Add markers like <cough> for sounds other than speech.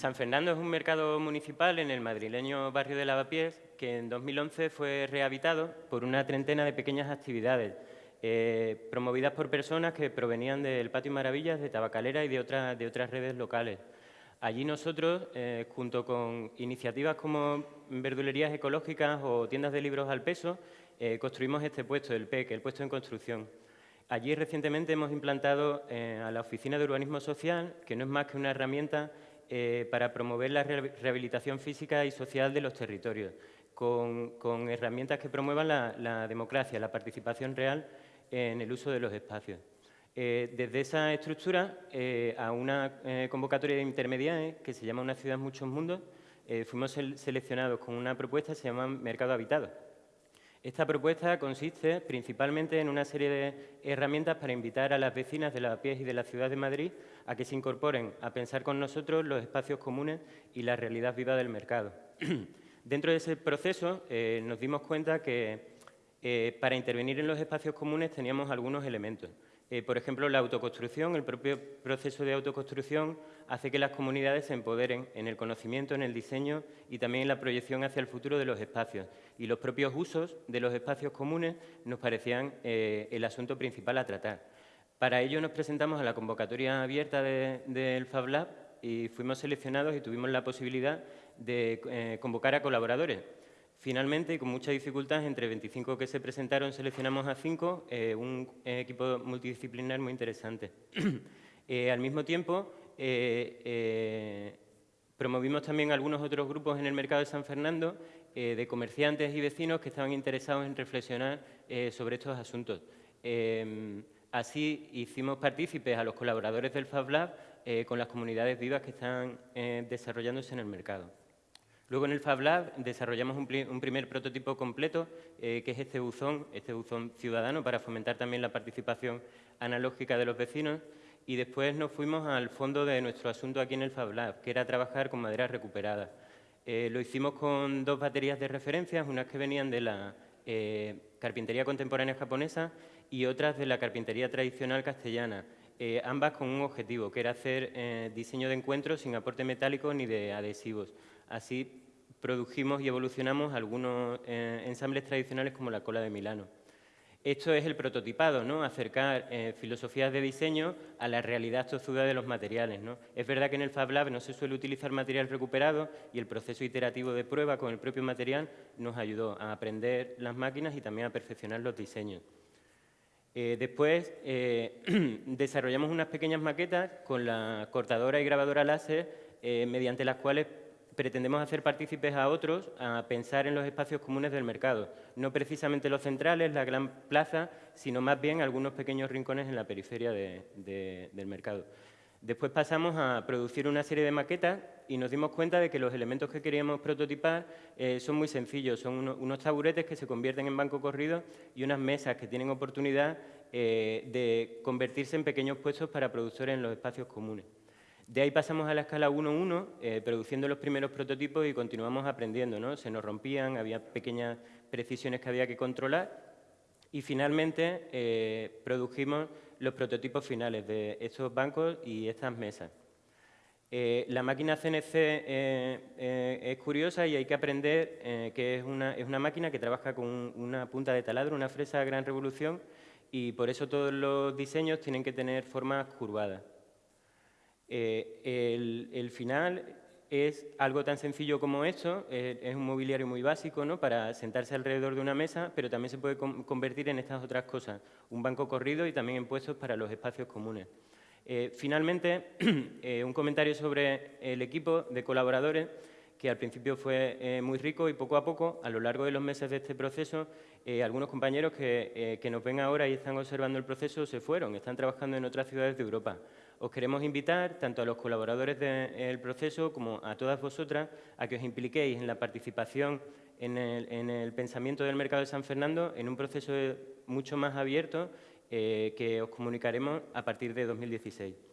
San Fernando es un mercado municipal en el madrileño barrio de Lavapiés que en 2011 fue rehabilitado por una treintena de pequeñas actividades eh, promovidas por personas que provenían del Patio Maravillas, de Tabacalera y de, de otras redes locales. Allí nosotros, eh, junto con iniciativas como verdulerías ecológicas o tiendas de libros al peso, eh, construimos este puesto, el PEC, el puesto en construcción. Allí recientemente hemos implantado a la Oficina de Urbanismo Social, que no es más que una herramienta eh, para promover la rehabilitación física y social de los territorios, con, herramientas que promuevan la, democracia, la participación real en el uso de los espacios. Eh, desde esa estructura eh, a una convocatoria de intermediarios que se llama Una ciudad, muchos mundos, fuimos seleccionados con una propuesta que se llama Mercado Habitado esta propuesta consiste principalmente en una serie de herramientas para invitar a las vecinas de la pies y de la ciudad de Madrid a que se incorporen a pensar con nosotros los espacios comunes y la realidad viva del mercado. <clears throat> Dentro de ese proceso eh, nos dimos cuenta que eh, para intervenir en los espacios comunes teníamos algunos elementos. Eh, por ejemplo, la autoconstrucción, el propio proceso de autoconstrucción hace que las comunidades se empoderen en el conocimiento, en el diseño y también en la proyección hacia el futuro de los espacios. Y los propios usos de los espacios comunes nos parecían eh, el asunto principal a tratar. Para ello nos presentamos a la convocatoria abierta del Fab Lab y fuimos seleccionados y tuvimos la posibilidad de eh, convocar a colaboradores. Finalmente, con mucha dificultad, entre 25 que se presentaron, seleccionamos a 5, eh, un equipo multidisciplinar muy interesante. <clears throat> Eh, al mismo tiempo, eh, promovimos también algunos otros grupos en el mercado de San Fernando de comerciantes y vecinos que estaban interesados en reflexionar sobre estos asuntos. así hicimos partícipes a los colaboradores del Fab Lab con las comunidades vivas que están desarrollándose en el mercado. Luego en el Fab Lab desarrollamos un, primer prototipo completo, eh, que es este buzón, este buzón ciudadano, para fomentar también la participación analógica de los vecinos. Y después nos fuimos al fondo de nuestro asunto aquí en el Fab Lab, que era trabajar con madera recuperada. Eh, lo hicimos con dos baterías de referencias, unas que venían de la eh, carpintería contemporánea japonesa y otras de la carpintería tradicional castellana. ambas con un objetivo, que era hacer diseño de encuentros sin aporte metálico ni de adhesivos. Así produjimos y evolucionamos algunos eh, ensambles tradicionales como la cola de Milano. Esto es el prototipado, ¿no? acercar eh, filosofías de diseño a la realidad tozuda de los materiales. ¿no? Es verdad que en el Fab Lab no se suele utilizar material recuperado y el proceso iterativo de prueba con el propio material nos ayudó a aprender las máquinas y también a perfeccionar los diseños. Eh, después <clears throat> desarrollamos unas pequeñas maquetas con la cortadora y grabadora láser mediante las cuales pretendemos hacer partícipes a otros a pensar en los espacios comunes del mercado, no precisamente los centrales, la gran plaza, sino más bien algunos pequeños rincones en la periferia del mercado. Después pasamos a producir una serie de maquetas y nos dimos cuenta de que los elementos que queríamos prototipar eh, son muy sencillos. Son unos, taburetes que se convierten en banco corrido y unas mesas que tienen oportunidad eh, de convertirse en pequeños puestos para productores en los espacios comunes. De ahí pasamos a la escala 1-1, eh, produciendo los primeros prototipos y continuamos aprendiendo. ¿no? Se nos rompían, había pequeñas precisiones que había que controlar y finalmente eh, produjimos los prototipos finales de estos bancos y estas mesas. Eh, la máquina CNC es curiosa y hay que aprender que es una, es una, máquina que trabaja con una punta de taladro, una fresa de gran revolución, y por eso todos los diseños tienen que tener formas curvadas. Eh, el, final es algo tan sencillo como esto, eh, es un mobiliario muy básico ¿no? para sentarse alrededor de una mesa, pero también se puede convertir en estas otras cosas, un banco corrido y también en puestos para los espacios comunes. Eh, finalmente, <clears throat> un comentario sobre el equipo de colaboradores, que al principio fue muy rico y poco a poco, a lo largo de los meses de este proceso, algunos compañeros que, que nos ven ahora y están observando el proceso se fueron, están trabajando en otras ciudades de Europa. Os queremos invitar, tanto a los colaboradores del proceso como a todas vosotras, a que os impliquéis en la participación en el, pensamiento del mercado de San Fernando en un proceso mucho más abierto eh, que os comunicaremos a partir de 2016.